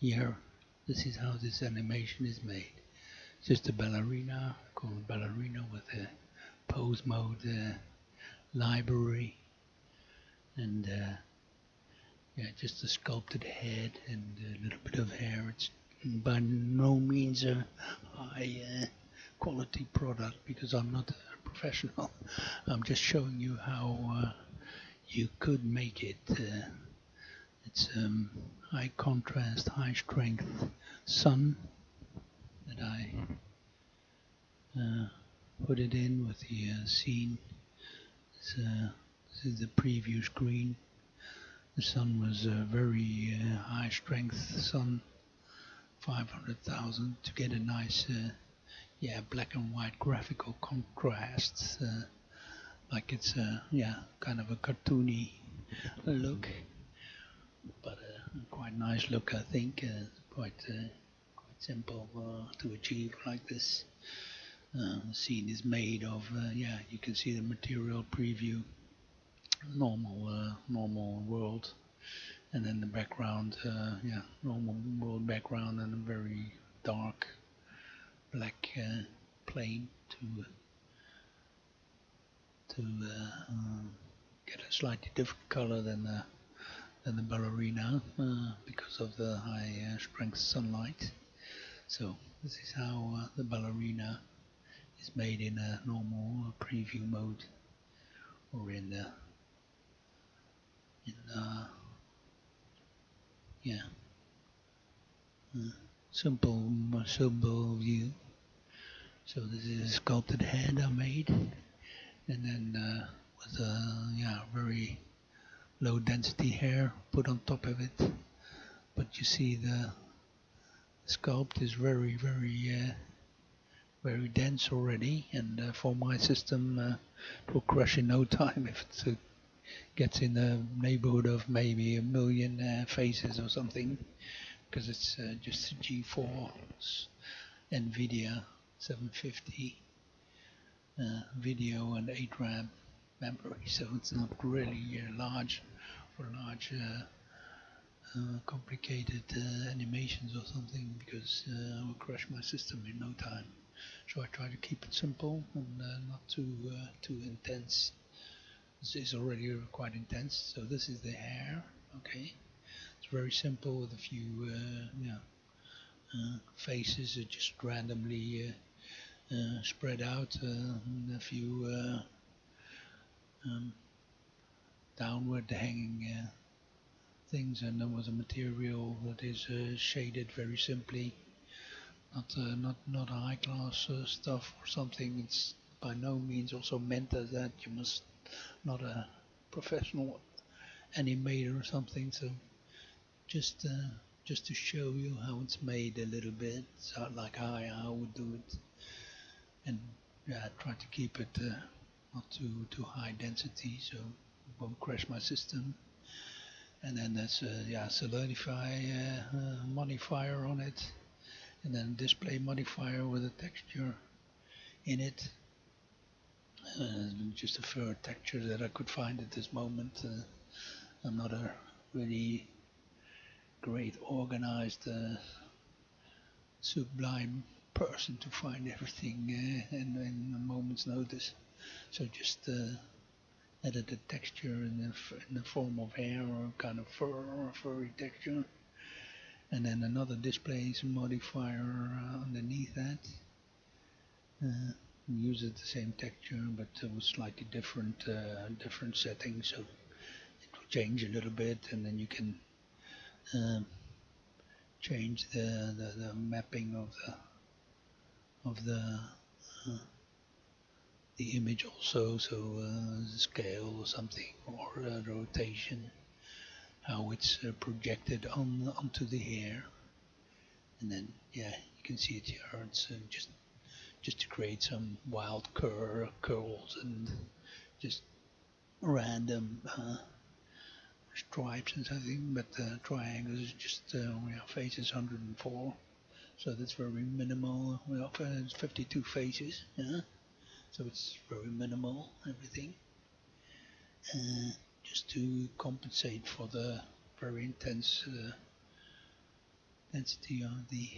here. This is how this animation is made. Just a ballerina called ballerina with a pose mode uh, library and uh, yeah just a sculpted head and a little bit of hair. It's by no means a high uh, quality product because I'm not a professional. I'm just showing you how uh, you could make it uh, it's um, high contrast high strength sun that I uh, put it in with the uh, scene. This, uh, this, is the preview screen. The sun was a very uh, high strength sun, 500,000 to get a nice, uh, yeah, black and white graphical contrast, uh, like it's a yeah, kind of a cartoony look, but a quite nice look, I think. quite quite simple uh, to achieve like this. Uh, the scene is made of, uh, yeah, you can see the material preview, normal, uh, normal world, and then the background, uh, yeah, normal world background and a very dark black uh, plane to to get a slightly different color than the than the ballerina because of the high strength sunlight. So this is how uh, the ballerina is made in a normal preview mode or in the in uh, yeah uh, simple simple view. So this is a sculpted head I made, and then uh, with a yeah very low density hair put on top of it. But you see the sculpt is very very uh, very dense already. And uh, for my system uh, it will crush in no time if it uh, gets in the neighborhood of maybe a million uh, faces or something. Because it's uh, just a GeForce NVIDIA 750 video and 8 RAM memory. So it's not really large for large uh, complicated uh, animations or something because uh, I will crash my system in no time. So I try to keep it simple and uh, not too uh, too intense. This is already quite intense. So this is the hair. Okay, it's very simple with a few yeah faces just randomly spread out and a few um, downward hanging things and there was a material that is uh, shaded very simply. Not uh, not not high class uh, stuff or something. It's by no means also meant as that. You must not a professional animator or something. So just uh, just to show you how it's made a little bit so like I, I would do it. And yeah try to keep it uh, not too too high density so won't crash my system. And then there's a yeah solidify uh, uh, modifier on it. And then displace modifier with a texture in it. Uh, just a fur texture that I could find at this moment. Uh, I'm not a really great organized uh, sublime person to find everything uh, a moment's notice. So just added a texture in the, in the form of hair or kind of fur or furry texture. And then another displace modifier uh, underneath that. Uh, uses the same texture but with slightly different uh, different settings so it will change a little bit and then you can um, change the, the, the mapping of the of the uh, the image also, so uh, scale or something, or rotation, how it's uh, projected on onto the hair, and then yeah, you can see it here. It's uh, just just to create some wild cur curls and just random uh, stripes and something, but uh, triangles is just uh, our face is 104, so that's very minimal. We offer 52 faces. Yeah so it's very minimal everything uh, just to compensate for the very intense uh, density of the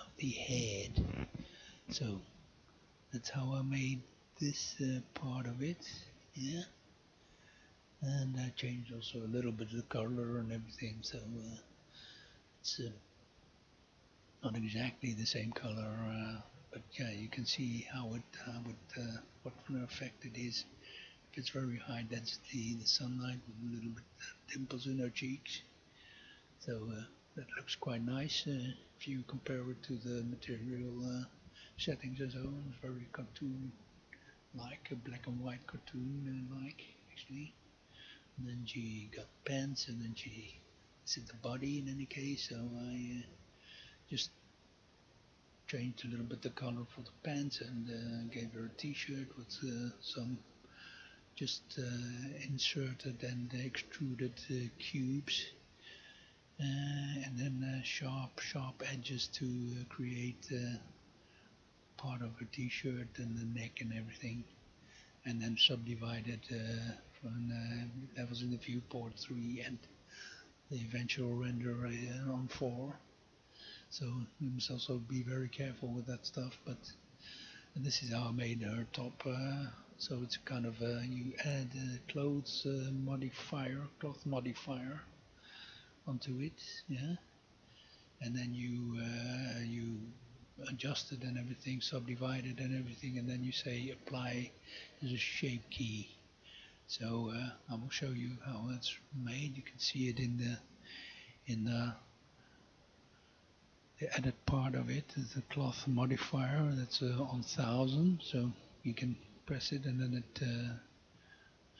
of the head. So that's how I made this uh, part of it. Yeah. And I changed also a little bit of the color and everything. So uh, it's uh, not exactly the same color, uh, but yeah, you can see how it, how it, uh, what an effect it is. If it's very high density, the sunlight with a little bit dimples in her cheeks. So uh, that looks quite nice uh, if you compare it to the material uh, settings as well. It's very cartoon-like, a black and white cartoon-like actually. And then she got pants, and then she is the body in any case. So I uh, just changed a little bit the color for the pants and uh, gave her a t-shirt with uh, some just uh, inserted and extruded uh, cubes uh, and then sharp sharp edges to create part of her t-shirt and the neck and everything and then subdivided from that was in the viewport 3 and the eventual render on 4 so you must also be very careful with that stuff. But this is how I made her top. Uh, so it's kind of uh, you add a clothes uh, modifier, cloth modifier onto it, yeah, and then you uh, you adjust it and everything, subdivide it and everything, and then you say apply as a shape key. So uh, I will show you how it's made. You can see it in the in the the added part of it is a cloth modifier that's uh, on 1000 so you can press it and then it uh,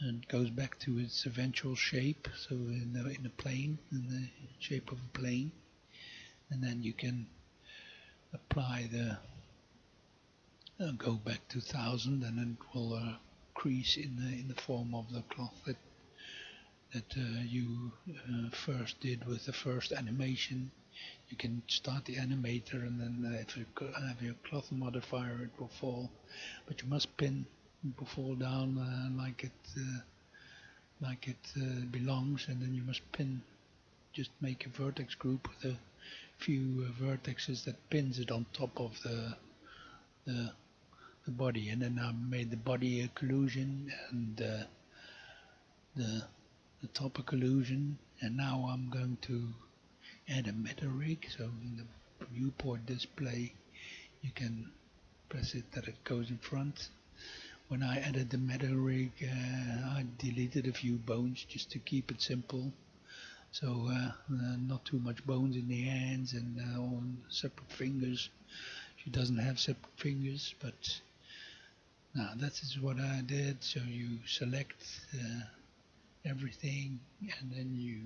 it goes back to its eventual shape so in the, in a plane in the shape of a plane. And then you can apply the uh, go back to 1000 and then it will uh, crease in the in the form of the cloth that that uh, you uh, first did with the first animation you can start the animator and then uh, if you have your cloth modifier it will fall. But you must pin it will fall down uh, like it uh, like it uh, belongs and then you must pin just make a vertex group with a few uh, vertexes that pins it on top of the the, the body. And then I made the body a collision and uh, the the top a collision. And now I'm going to add a meta rig so in the viewport display you can press it that it goes in front. When I added the meta rig uh, I deleted a few bones just to keep it simple. So uh, uh, not too much bones in the hands and uh, on separate fingers. She doesn't have separate fingers but now that is what I did. So you select uh, everything and then you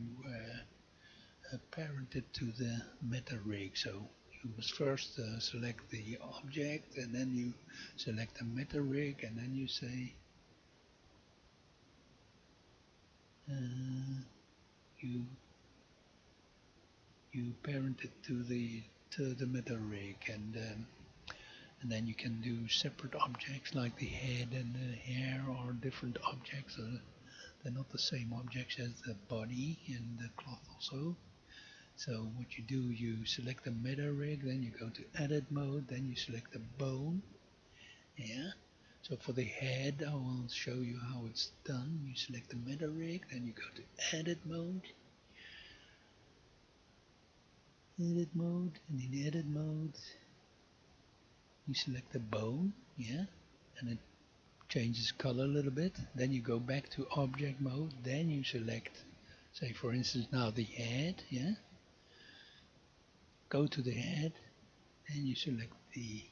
parented to the meta rig. So you must first uh, select the object and then you select the meta rig and then you say uh, you you parent it to the to the meta rig and um, and then you can do separate objects like the head and the hair or different objects uh, they're not the same objects as the body and the cloth also so what you do, you select the meta rig, then you go to edit mode, then you select the bone. Yeah. So for the head, I will show you how it's done. You select the meta rig, then you go to edit mode. Edit mode, and in edit mode, you select the bone, yeah, and it changes color a little bit. Then you go back to object mode, then you select, say for instance now the head, yeah, go to the head and you select the,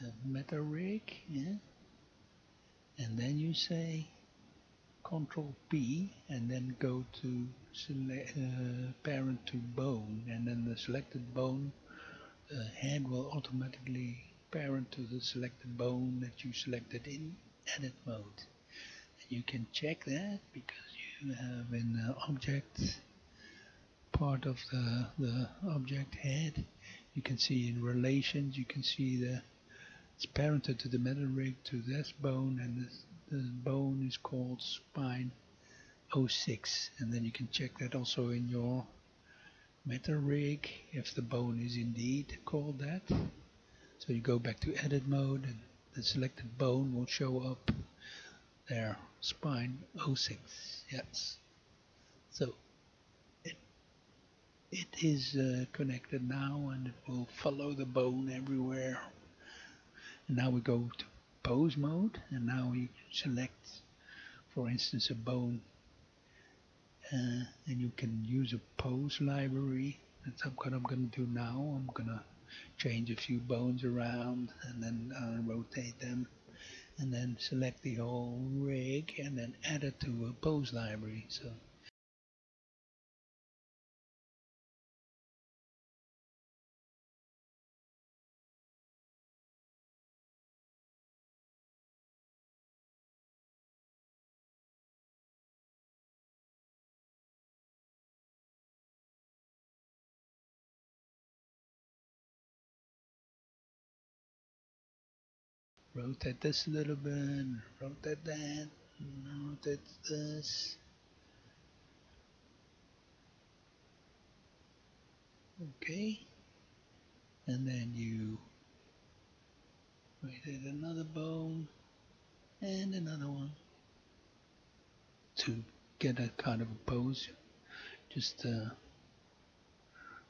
the meta rig yeah? And then you say control P and then go to select uh, parent to bone and then the selected bone the head will automatically parent to the selected bone that you selected in edit mode. And you can check that because you have an uh, object part of the, the object head. You can see in relations, you can see the it's parented to the meta rig to this bone and this, the bone is called spine 06 and then you can check that also in your meta rig if the bone is indeed called that. So you go back to edit mode and the selected bone will show up there, spine 06, yes. So is uh, connected now and it will follow the bone everywhere. And now we go to pose mode and now we select for instance a bone uh, and you can use a pose library. That's what I'm gonna do now. I'm gonna change a few bones around and then uh, rotate them and then select the whole rig and then add it to a pose library. So rotate this a little bit, rotate that, rotate this. Okay. And then you rotate another bone and another one to get a kind of a pose. Just uh,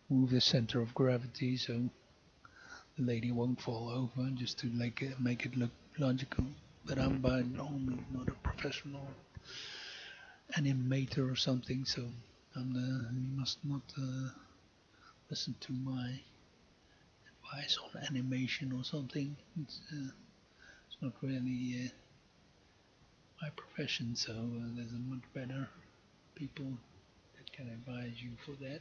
move the center of gravity so the lady won't fall over just to make it, make it look logical. But I'm by no means not a professional animator or something, so I'm the, you must not uh, listen to my advice on animation or something. It's, uh, it's not really uh, my profession, so uh, there's a much better people that can advise you for that.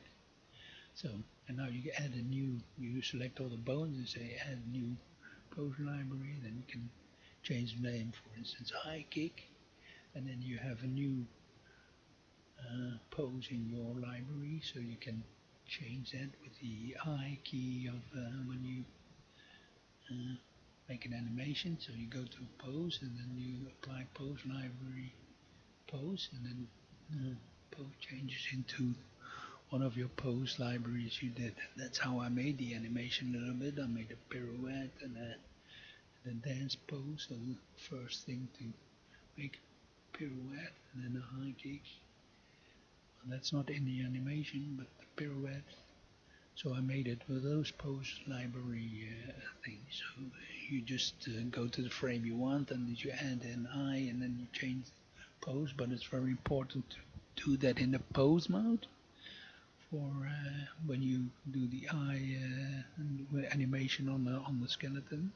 So, and now you add a new, you select all the bones and say add new pose library, then you can change the name, for instance, high kick, and then you have a new uh, pose in your library, so you can change that with the I key of uh, when you uh, make an animation. So you go to pose and then you apply pose library pose, and then uh, pose changes into one of your pose libraries you did. That's how I made the animation a little bit. I made a pirouette and a, a dance pose. So the first thing to make pirouette and then a high kick. Well, that's not in the animation, but the pirouette. So I made it with those pose library uh, things. So you just uh, go to the frame you want and you add an I and then you change the pose. But it's very important to do that in the pose mode for when you do the I uh, animation on the on the skeleton.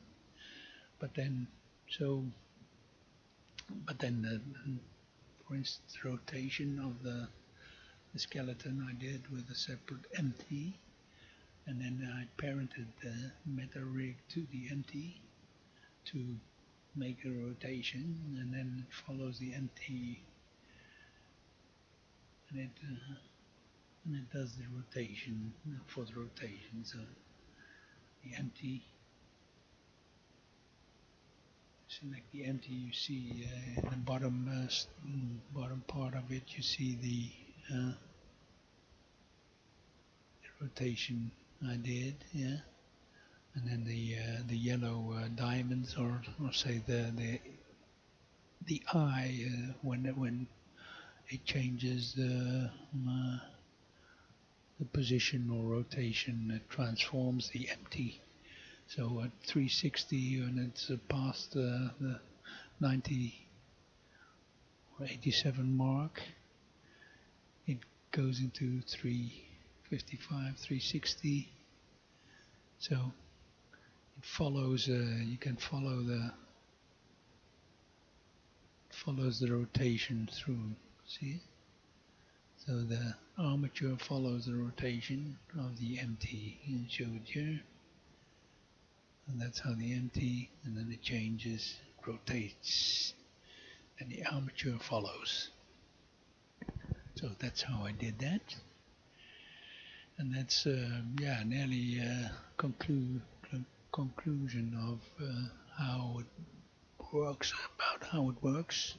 But then, so, but then, the, for instance, rotation of the, the skeleton I did with a separate empty, and then I parented the meta rig to the empty to make a rotation, and then it follows the empty, and it. Uh, and it does the rotation for the rotation. So the empty select the empty you see uh, in the bottom uh, bottom part of it you see the, uh, the rotation I did yeah. And then the uh, the yellow uh, diamonds or, or say the the the eye uh, when when it changes the position or rotation that transforms the empty. So at 360 and it's past the 90 or 87 mark, it goes into 355, 360. So it follows. Uh, you can follow the follows the rotation through. See. So the armature follows the rotation of the empty in showed here. And that's how the empty, and then it changes, rotates, and the armature follows. So that's how I did that. And that's, uh, yeah, nearly a conclu conclusion of uh, how it works, about how it works.